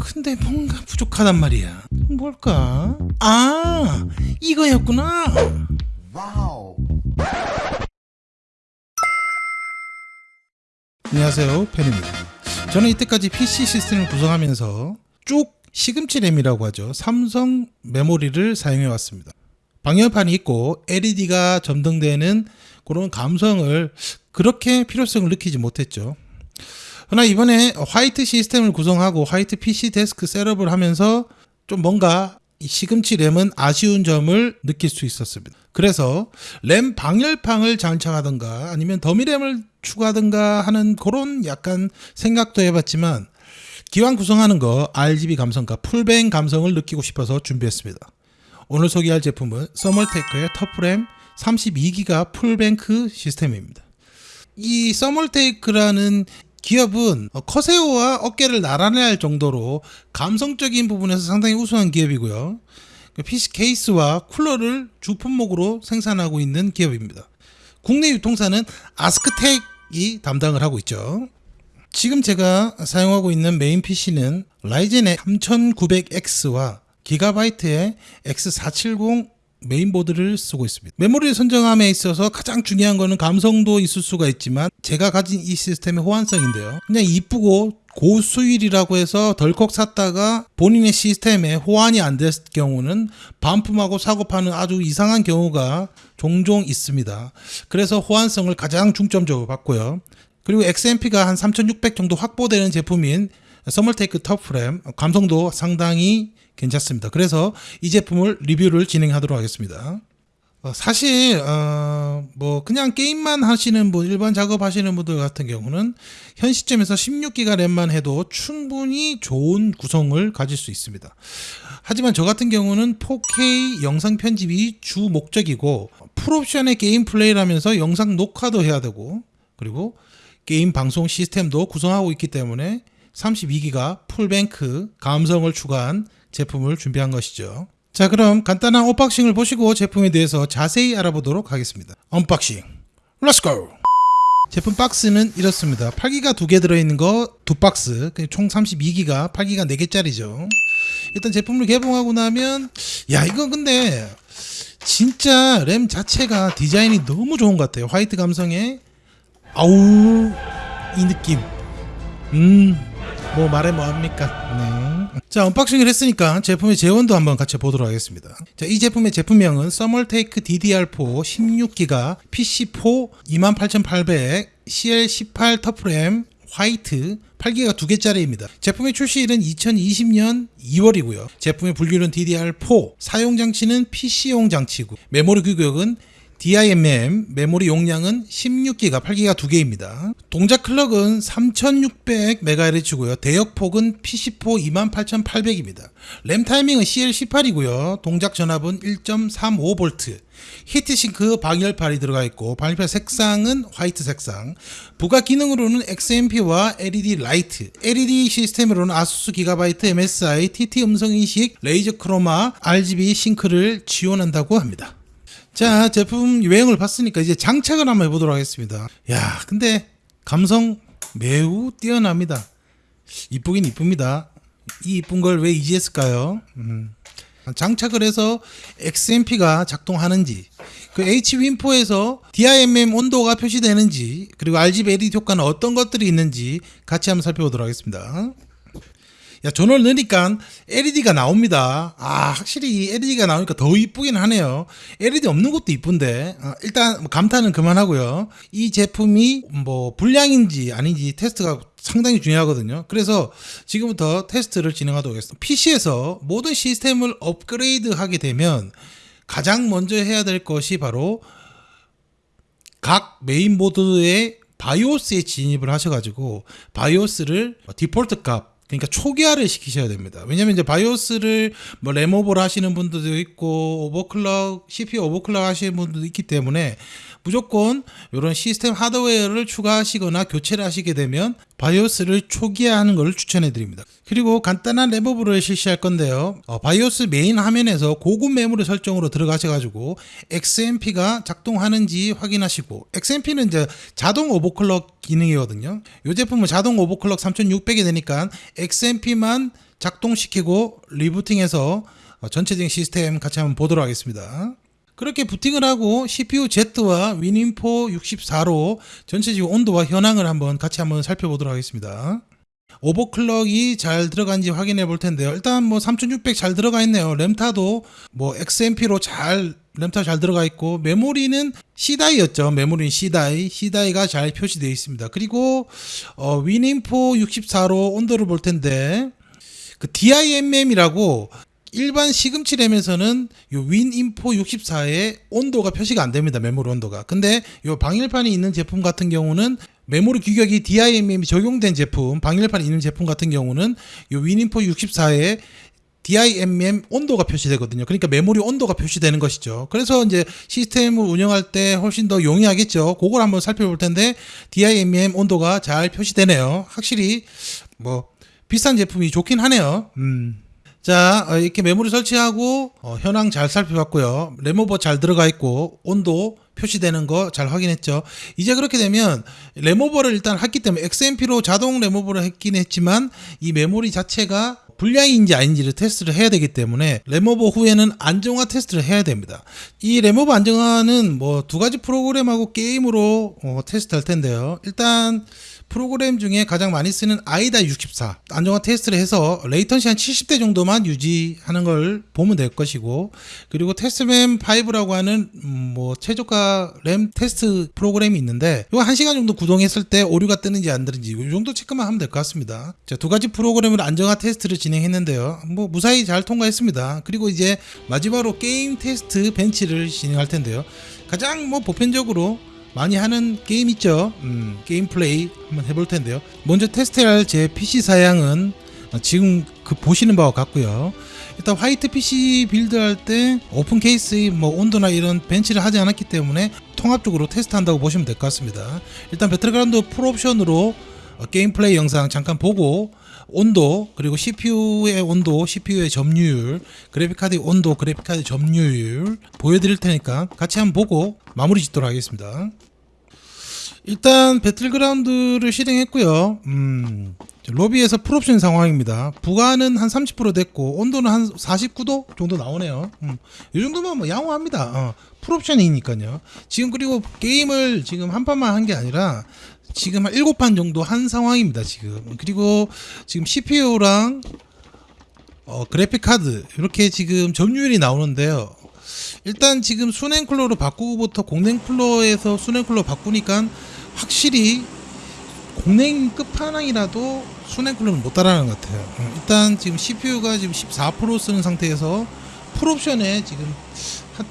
근데 뭔가 부족하단 말이야. 뭘까? 아, 이거였구나. 안녕하세요, 팬입니다. 저는 이때까지 PC 시스템을 구성하면서 쭉 시금치 램이라고 하죠. 삼성 메모리를 사용해 왔습니다. 방열판이 있고 LED가 점등되는 그런 감성을 그렇게 필요성을 느끼지 못했죠. 그러나 이번에 화이트 시스템을 구성하고 화이트 PC 데스크 setup을 하면서 좀 뭔가 이 시금치 램은 아쉬운 점을 느낄 수 있었습니다. 그래서 램 방열판을 장착하든가 아니면 dummy램을 추가하든가 하는 그런 약간 생각도 해봤지만 기왕 구성하는 거 RGB 감성과 full bank 감성을 느끼고 싶어서 준비했습니다. 오늘 소개할 제품은 Thermaltake의 TOUGHRAM 32기가 full bank 시스템입니다. 이 Thermaltake라는 기업은 커세오와 어깨를 나란히 할 정도로 감성적인 부분에서 상당히 우수한 기업이고요. PC 케이스와 쿨러를 주 품목으로 생산하고 있는 기업입니다. 국내 유통사는 아스크텍이 담당을 하고 있죠. 지금 제가 사용하고 있는 메인 PC는 Ryzen의 3900X와 GIGABYTE의 X470 메인보드를 쓰고 있습니다. 메모리를 선정함에 있어서 가장 중요한 거는 감성도 있을 수가 있지만 제가 가진 이 시스템의 호환성인데요. 그냥 이쁘고 고수율이라고 해서 덜컥 샀다가 본인의 시스템에 호환이 안 됐을 경우는 반품하고 사고 파는 아주 이상한 경우가 종종 있습니다. 그래서 호환성을 가장 중점적으로 봤고요. 그리고 XMP가 한 3600 정도 확보되는 제품인 서멀테이크 터프램 감성도 상당히 괜찮습니다. 그래서 이 제품을 리뷰를 진행하도록 하겠습니다. 어, 사실 어, 뭐 그냥 게임만 하시는 분 일반 작업하시는 분들 같은 경우는 현 시점에서 16기가 램만 해도 충분히 좋은 구성을 가질 수 있습니다. 하지만 저 같은 경우는 4K 영상 편집이 주 목적이고 full option의 게임 플레이를 하면서 영상 녹화도 해야 되고 그리고 게임 방송 시스템도 구성하고 있기 때문에 32기가 full bank 감성을 추가한 제품을 준비한 것이죠. 자 그럼 간단한 unboxing을 보시고 제품에 대해서 자세히 알아보도록 하겠습니다. unboxing let's go! 제품 박스는 이렇습니다. 8기가 두 개 들어있는 거 두 박스 총 32기가 8기가 4개짜리죠. 일단 제품을 개봉하고 나면 야 이건 근데 진짜 램 자체가 디자인이 너무 좋은 것 같아요. 화이트 감성에 아우 이 느낌 음 뭐 말해 뭐합니까 네. 자 unboxing을 했으니까 제품의 제원도 한번 같이 보도록 하겠습니다 자 이 제품의 제품명은 Thermaltake DDR4 16기가 PC4 28800 CL18 TOUGHRAM 화이트 8기가 두 개짜리입니다. 제품의 출시일은 2020년 2월이고요. 제품의 분류는 DDR4, 사용 장치는 PC용 장치고 메모리 규격은 DIMM 메모리 용량은 16기가 8기가 2개입니다. 동작 클럭은 3600MHz고요. 대역폭은 PC4 28800입니다. 램 타이밍은 CL18이고요. 동작 전압은 1.35V. 히트싱크 방열판이 들어가 있고 방열판 색상은 화이트 색상 부가 기능으로는 XMP와 LED 라이트 LED 시스템으로는 ASUS GIGABYTE MSI TT 음성인식 레이저 크로마 RGB 싱크를 지원한다고 합니다 자 제품 외형을 봤으니까 이제 장착을 한번 해보도록 하겠습니다. 야 근데 감성 매우 뛰어납니다. 이쁘긴 이쁩니다. 이 이쁜 걸 왜 이제 했을까요? 음. 장착을 해서 XMP가 작동하는지 그 H-윈포에서 DIMM 온도가 표시되는지 그리고 RGB LED 효과는 어떤 것들이 있는지 같이 한번 살펴보도록 하겠습니다 야 전원을 넣으니까 LED가 나옵니다. 아 확실히 이 LED가 나오니까 더 이쁘긴 하네요. LED 없는 것도 이쁜데. 아, 일단 감탄은 그만하고요. 이 제품이 뭐 불량인지 아닌지 테스트가 상당히 중요하거든요. 그래서 지금부터 테스트를 진행하도록 하겠습니다. PC에서 모든 시스템을 업그레이드 하게 되면 가장 먼저 해야 될 것이 바로 각 메인보드의 바이오스에 진입을 하셔가지고 바이오스를 디폴트 값 그러니까 초기화를 시키셔야 됩니다. 왜냐면 이제 바이오스를 뭐 램over를 하시는 분들도 있고 overclock CPU overclock 하시는 분들도 있기 때문에 무조건 이런 시스템 하드웨어를 추가하시거나 교체를 하시게 되면 바이오스를 초기화하는 것을 추천해 드립니다. 그리고 간단한 램over를 실시할 건데요. 어, 바이오스 메인 화면에서 고급 메모리 설정으로 들어가셔가지고 XMP가 작동하는지 확인하시고 XMP는 이제 자동 오버클럭 기능이거든요. 이 제품은 자동 오버클럭 3600이 되니까 XMP만 작동시키고 리부팅해서 어, 전체적인 시스템 같이 한번 보도록 하겠습니다. 그렇게 부팅을 하고 CPU Z와 윈인포 64로 전체적인 온도와 현황을 한번 같이 한번 살펴보도록 하겠습니다. 오버클럭이 잘 들어간지 확인해 볼 텐데요. 일단 뭐 3600 잘 들어가 있네요. 램타도 뭐 XMP로 잘 램타 잘 들어가 있고 메모리는 C다이였죠. 메모리는 C다이, C다이가 잘 표시되어 있습니다. 그리고 어, 윈인포 64로 온도를 볼 텐데 그 DIMM이라고 일반 시금치 램에서는 요 윈인포 64에 온도가 표시가 안 됩니다. 메모리 온도가. 근데 요 방열판이 있는 제품 같은 경우는 메모리 규격이 DIMM이 적용된 제품, 방열판이 있는 제품 같은 경우는 요 윈인포 64에 DIMM 온도가 표시되거든요. 그러니까 메모리 온도가 표시되는 것이죠. 그래서 이제 시스템을 운영할 때 훨씬 더 용이하겠죠. 그걸 한번 살펴볼 텐데 DIMM 온도가 잘 표시되네요. 확실히 뭐 비싼 제품이 좋긴 하네요. 음. 자 어, 이렇게 메모리 설치하고 어, 현황 잘 살펴봤고요 레모버 잘 들어가 있고 온도 표시되는 거 잘 확인했죠 이제 그렇게 되면 램over를 일단 했기 때문에 XMP로 자동 램over를 했긴 했지만 이 메모리 자체가 불량인지 아닌지를 테스트를 해야 되기 때문에 램over 후에는 안정화 테스트를 해야 됩니다. 이 램over 안정화는 뭐 두 가지 프로그램하고 게임으로 어, 테스트할 텐데요. 일단 프로그램 중에 가장 많이 쓰는 AIDA 64 안정화 테스트를 해서 latency 한 70대 정도만 유지하는 걸 보면 될 것이고 그리고 TestMem 5라고 하는 음, 뭐 최저가 램 테스트 프로그램이 있는데 이거 1시간 정도 구동했을 때 오류가 뜨는지 안 뜨는지 이 정도 체크만 하면 될 것 같습니다. 자, 두 가지 프로그램을 안정화 테스트를 진행했는데요. 뭐 무사히 잘 통과했습니다. 그리고 이제 마지막으로 게임 테스트 bench를 진행할 텐데요. 가장 뭐 보편적으로 많이 하는 게임 있죠. 음, 게임 플레이 한번 해볼 텐데요. 먼저 테스트할 제 PC 사양은 지금 그 보시는 바와 같고요. 일단 화이트 PC build할 때 오픈 케이스 뭐 온도나 이런 bench를 하지 않았기 때문에 통합적으로 테스트한다고 보시면 될 것 같습니다. 일단 배틀그라운드 full option으로 어, 게임 플레이 영상 잠깐 보고 온도 그리고 CPU의 온도, CPU의 점유율, 그래픽카드의 온도, 그래픽카드 점유율 보여드릴 테니까 같이 한번 보고 마무리 짓도록 하겠습니다. 일단 배틀그라운드를 실행했고요. 음, 로비에서 풀옵션 상황입니다. 부가는 한 30% 됐고 온도는 한 49도 정도 나오네요. 음, 이 정도면 뭐 양호합니다. 어, 풀옵션이니까요. 지금 그리고 게임을 지금 한 판만 한 게 아니라 지금 한 7판 정도 한 상황입니다. 지금 그리고 지금 CPU랑 어, 그래픽 카드 이렇게 지금 점유율이 나오는데요. 일단 지금 수랭 쿨러로 바꾸고부터 공냉 쿨러에서 수랭 쿨러 바꾸니까 확실히 공냉 끝판왕이라도 수랭 쿨러는 못 따라가는 것 같아요. 어, 일단 지금 CPU가 지금 14% 쓰는 상태에서 full option에 지금 한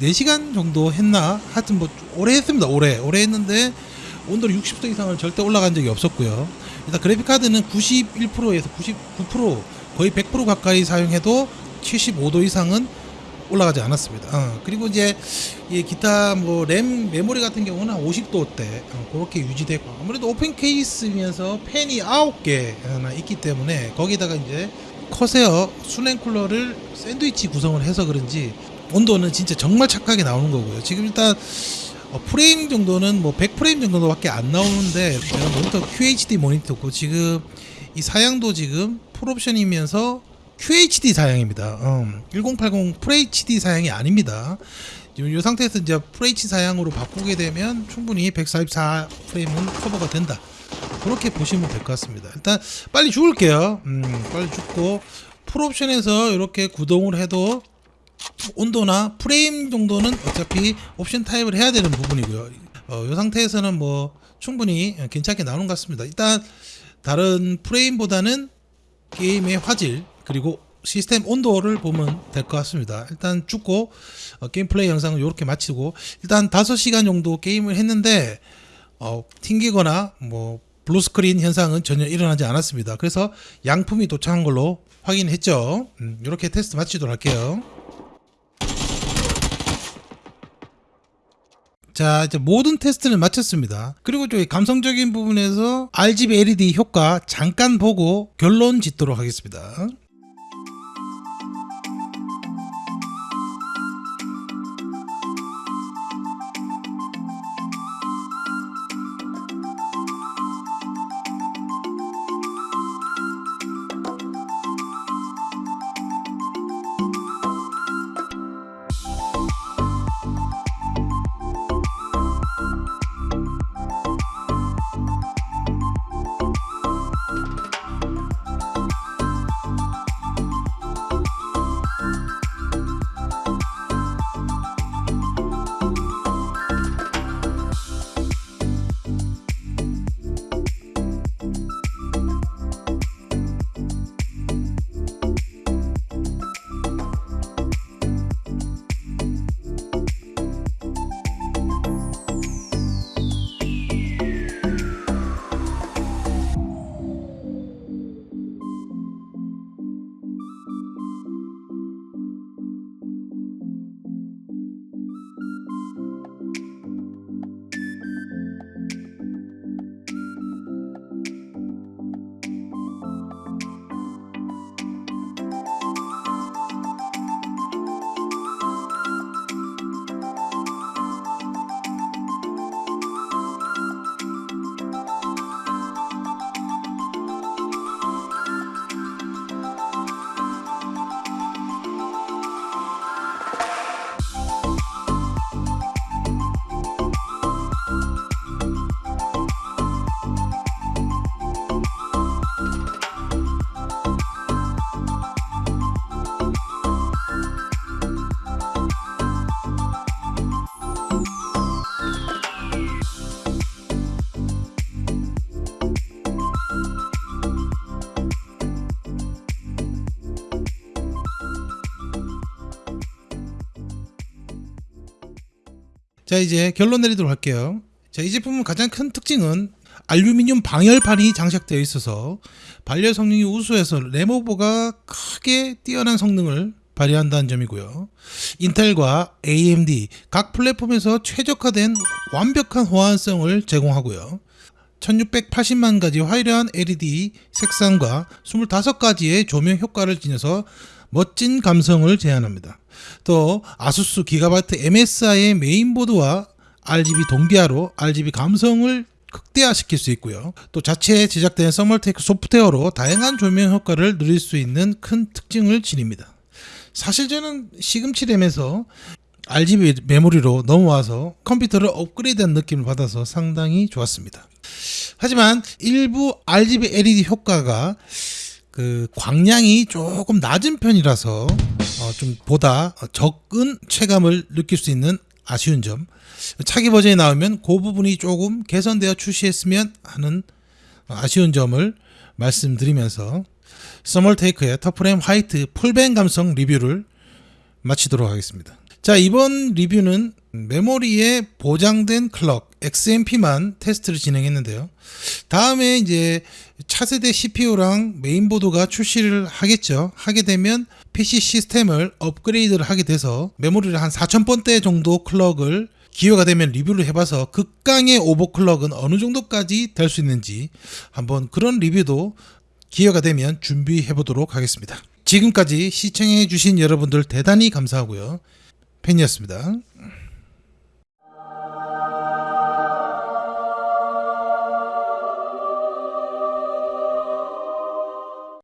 4시간 정도 했나? 하여튼 뭐 오래 했습니다. 오래. 오래 했는데 온도를 60도 이상을 절대 올라간 적이 없었고요. 일단 그래픽 카드는 91%에서 99% 거의 100% 가까이 사용해도 75도 이상은 올라가지 않았습니다. 어, 그리고 이제 이 기타 뭐 램 메모리 같은 경우는 50도 대 어, 그렇게 유지되고 아무래도 오픈 케이스면서 팬이 9개나 있기 때문에 거기다가 이제 커세어 수냉 쿨러를 샌드위치 구성을 해서 그런지 온도는 진짜 정말 착하게 나오는 거고요. 지금 일단 어, 프레임 정도는 뭐 100프레임 정도밖에 안 나오는데 제가 모니터 QHD 모니터고 지금 이 사양도 지금 풀옵션이면서 QHD 사양입니다. 음, 1080 FHD 사양이 아닙니다. 지금 이 상태에서 이제 FH 사양으로 바꾸게 되면 충분히 144 프레임은 커버가 된다. 그렇게 보시면 될 것 같습니다. 일단 빨리 죽을게요. 음, 빨리 죽고 full option에서 이렇게 구동을 해도 온도나 프레임 정도는 어차피 옵션 타협을 해야 되는 부분이고요. 어, 이 상태에서는 뭐 충분히 괜찮게 나오는 것 같습니다. 일단 다른 프레임보다는 게임의 화질 그리고 시스템 온도를 보면 될 것 같습니다. 일단 죽고 어, 게임 플레이 영상을 이렇게 마치고 일단 5시간 정도 게임을 했는데 어, 튕기거나 뭐 블루스크린 현상은 전혀 일어나지 않았습니다. 그래서 양품이 도착한 걸로 확인했죠. 음, 이렇게 테스트 마치도록 할게요. 자 이제 모든 테스트를 마쳤습니다. 그리고 저희 감성적인 부분에서 RGB LED 효과 잠깐 보고 결론 짓도록 하겠습니다 자 이제 결론 내리도록 할게요. 자 이 제품은 가장 큰 특징은 알루미늄 방열판이 장착되어 있어서 발열 성능이 우수해서 레모버가 크게 뛰어난 성능을 발휘한다는 점이고요. 인텔과 AMD 각 플랫폼에서 최적화된 완벽한 호환성을 제공하고요. 1680만 가지 화려한 LED 색상과 25가지의 조명 효과를 지녀서 멋진 감성을 제안합니다. 또 아수스 기가바이트 MSI의 메인보드와 RGB 동기화로 RGB 감성을 극대화시킬 수 있고요. 또 자체 제작된 서멀테이크 소프트웨어로 다양한 조명 효과를 누릴 수 있는 큰 특징을 지닙니다. 사실 저는 시금치 램에서 RGB 메모리로 넘어와서 컴퓨터를 업그레이드한 느낌을 받아서 상당히 좋았습니다. 하지만 일부 RGB LED 효과가 그 광량이 조금 낮은 편이라서 어, 좀 보다 적은 체감을 느낄 수 있는 아쉬운 점 차기 버전이 나오면 그 부분이 조금 개선되어 출시했으면 하는 아쉬운 점을 말씀드리면서 서멀테이크의 터프램 화이트 풀뱅 감성 리뷰를 마치도록 하겠습니다. 자 이번 리뷰는 메모리에 보장된 클럭 XMP만 테스트를 진행했는데요. 다음에 이제 차세대 CPU랑 메인보드가 출시를 하겠죠. 하게 되면 PC 시스템을 업그레이드를 하게 돼서 메모리를 한 4000번대 정도 클럭을 기회가 되면 리뷰를 해봐서 극강의 오버클럭은 어느 정도까지 될 수 있는지 한번 그런 리뷰도 기회가 되면 준비해 보도록 하겠습니다. 지금까지 시청해 주신 여러분들 대단히 감사하고요. 팬이었습니다.